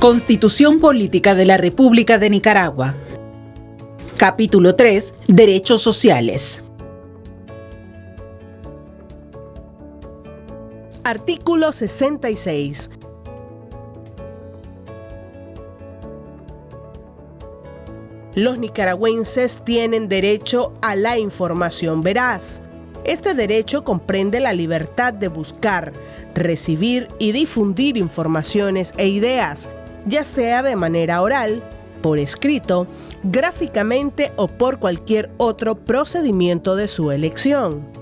Constitución Política de la República de Nicaragua. Capítulo 3. Derechos sociales. Artículo 66. Los nicaragüenses tienen derecho a la información veraz. Este derecho comprende la libertad de buscar, recibir y difundir informaciones e ideas ya sea de manera oral, por escrito, gráficamente o por cualquier otro procedimiento de su elección.